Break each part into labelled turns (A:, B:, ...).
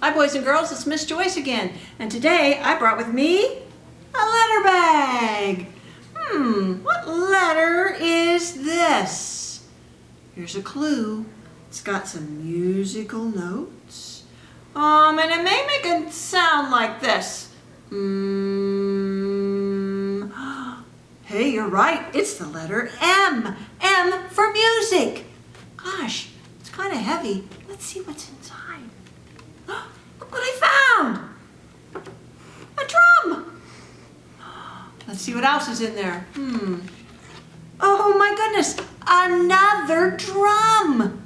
A: Hi boys and girls, it's Miss Joyce again. And today I brought with me a letter bag. Hmm, what letter is this? Here's a clue. It's got some musical notes. Um, and it may make a sound like this. Mm. Hey, you're right. It's the letter M. M for music. Gosh, it's kind of heavy. Let's see what's inside. Look what I found! A drum! Let's see what else is in there. Hmm. Oh my goodness, another drum!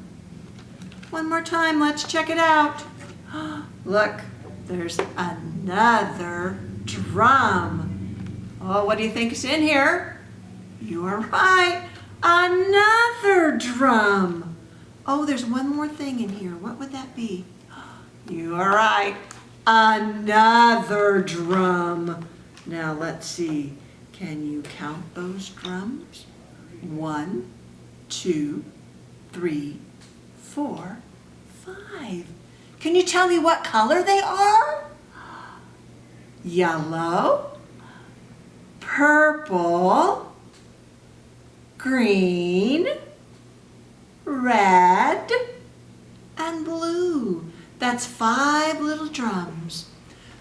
A: One more time, let's check it out. Look, there's another drum. Oh, what do you think is in here? You are right, another drum. Oh, there's one more thing in here. What would that be? You are right. Another drum. Now let's see. Can you count those drums? One, two, three, four, five. Can you tell me what color they are? Yellow, purple, green, red, and blue. That's five little drums.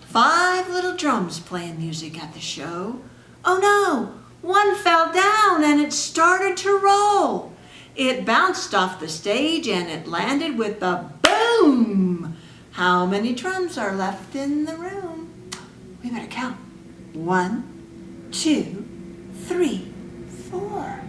A: Five little drums playing music at the show. Oh no, one fell down and it started to roll. It bounced off the stage and it landed with a boom. How many drums are left in the room? We better count. One, two, three, four.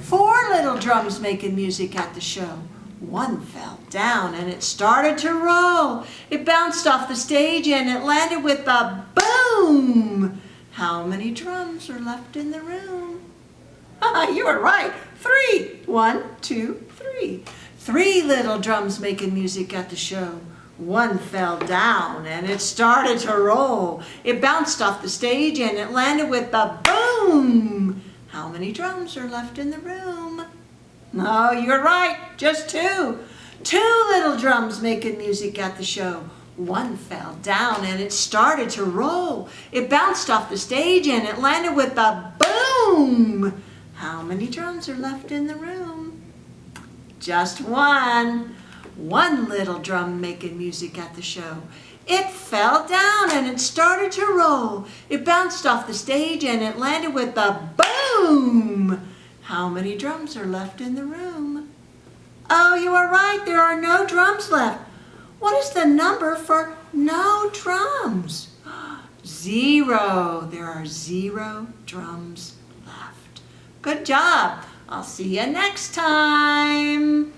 A: Four little drums making music at the show. One fell down and it started to roll. It bounced off the stage and it landed with a boom. How many drums are left in the room? you were right. Three. One, two, three. Three little drums making music at the show. One fell down and it started to roll. It bounced off the stage and it landed with a boom. How many drums are left in the room? No, you're right, just two. Two little drums making music at the show. One fell down and it started to roll. It bounced off the stage and it landed with a boom. How many drums are left in the room? Just one. One little drum making music at the show. It fell down and it started to roll. It bounced off the stage and it landed with a boom. How many drums are left in the room? Oh, you are right. There are no drums left. What is the number for no drums? Zero. There are zero drums left. Good job. I'll see you next time.